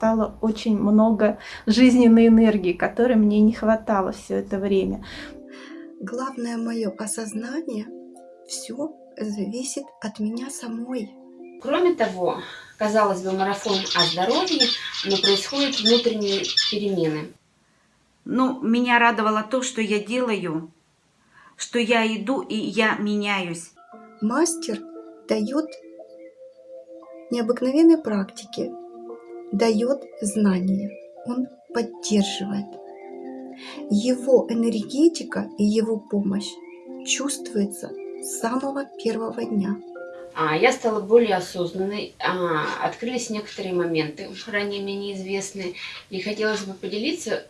стало очень много жизненной энергии, которой мне не хватало все это время. Главное мое осознание, все зависит от меня самой. Кроме того, казалось бы, марафон о здоровье, но происходят внутренние перемены. Ну, меня радовало то, что я делаю, что я иду и я меняюсь. Мастер дает необыкновенные практики, дает знания, он поддерживает. Его энергетика и его помощь чувствуется с самого первого дня. А, я стала более осознанной, а, открылись некоторые моменты, ранее мне неизвестные, и хотелось бы поделиться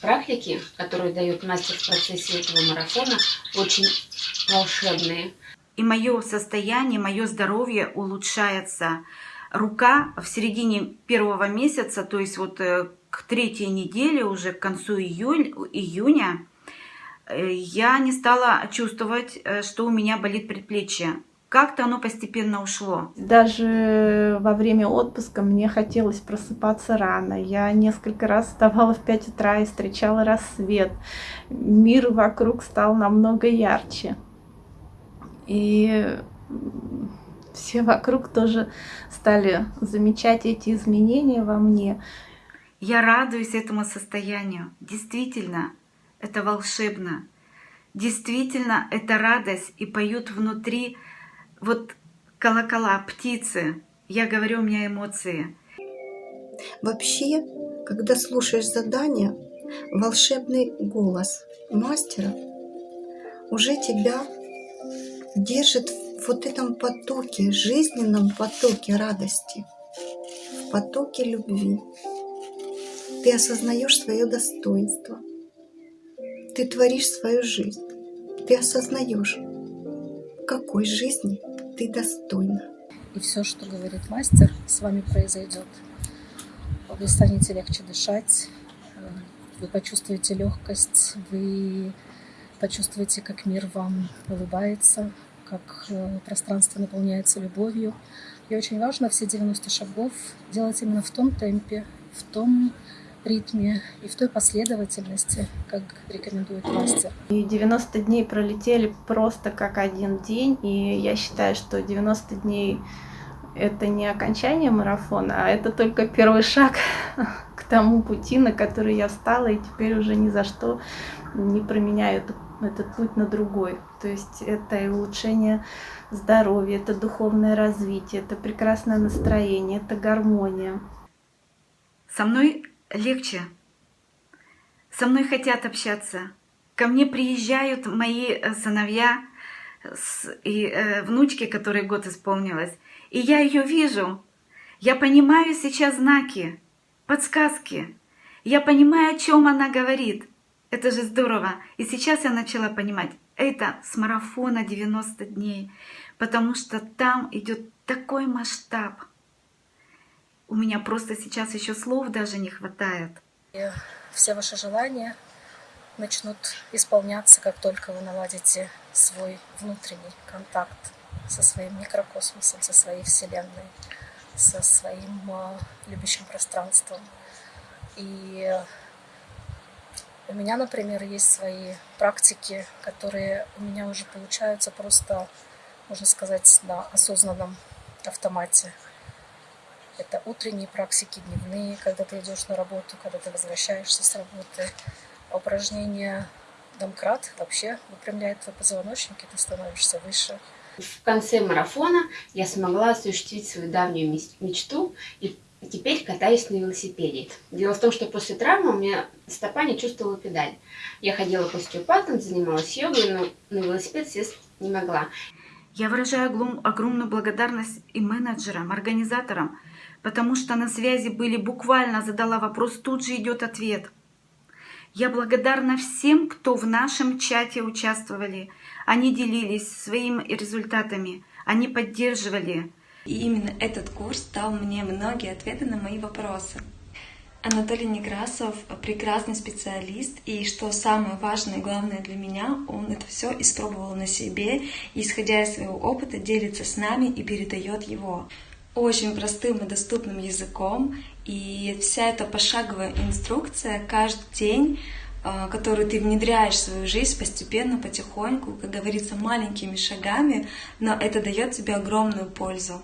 практики, которые дает мастер в процессе этого марафона, очень волшебные. И мое состояние, мое здоровье улучшается. Рука в середине первого месяца, то есть вот э, к третьей неделе, уже к концу июль, июня, э, я не стала чувствовать, э, что у меня болит предплечье. Как-то оно постепенно ушло. Даже во время отпуска мне хотелось просыпаться рано. Я несколько раз вставала в 5 утра и встречала рассвет. Мир вокруг стал намного ярче. И все вокруг тоже стали замечать эти изменения во мне. Я радуюсь этому состоянию. Действительно, это волшебно. Действительно, это радость. И поют внутри вот колокола, птицы. Я говорю, у меня эмоции. Вообще, когда слушаешь задание, волшебный голос мастера уже тебя держит в вот этом потоке, жизненном потоке радости, в потоке любви. Ты осознаешь свое достоинство. Ты творишь свою жизнь. Ты осознаешь, какой жизни ты достойна. И все, что говорит мастер, с вами произойдет. Вы станете легче дышать, э, вы почувствуете легкость, вы почувствуете, как мир вам улыбается, как э, пространство наполняется любовью. И очень важно все 90 шагов делать именно в том темпе, в том ритме и в той последовательности, как рекомендует мастер. И 90 дней пролетели просто как один день, и я считаю, что 90 дней это не окончание марафона, а это только первый шаг к тому пути, на который я встала, и теперь уже ни за что не променяю этот, этот путь на другой. То есть это и улучшение здоровья, это духовное развитие, это прекрасное настроение, это гармония. Со мной легче. Со мной хотят общаться. Ко мне приезжают мои э, сыновья и э, внучки, которые год исполнилось. И я ее вижу. Я понимаю сейчас знаки, подсказки. Я понимаю, о чем она говорит. Это же здорово. И сейчас я начала понимать, это с марафона 90 дней, потому что там идет такой масштаб. У меня просто сейчас еще слов даже не хватает. И все ваши желания начнут исполняться, как только вы наладите свой внутренний контакт со своим микрокосмосом, со своей Вселенной, со своим э, любящим пространством. И у меня, например, есть свои практики, которые у меня уже получаются просто, можно сказать, на осознанном автомате. Это утренние практики, дневные, когда ты идешь на работу, когда ты возвращаешься с работы. Упражнения домкрат вообще выпрямляет твой позвоночник, и ты становишься выше. В конце марафона я смогла осуществить свою давнюю мечту и теперь катаюсь на велосипеде. Дело в том, что после травмы у меня стопа не чувствовала педаль. Я ходила к остеопатам, занималась йогой, но на велосипед сесть не могла. Я выражаю огромную благодарность и менеджерам, организаторам, потому что на связи были буквально, задала вопрос, тут же идет ответ. Я благодарна всем, кто в нашем чате участвовали. Они делились своими результатами, они поддерживали. И именно этот курс дал мне многие ответы на мои вопросы. Анатолий Некрасов прекрасный специалист, и что самое важное и главное для меня, он это все испробовал на себе, и, исходя из своего опыта, делится с нами и передает его очень простым и доступным языком, И вся эта пошаговая инструкция каждый день а, которую ты внедряешь в свою жизнь постепенно, потихоньку, как говорится, маленькими шагами, но это дает тебе огромную пользу.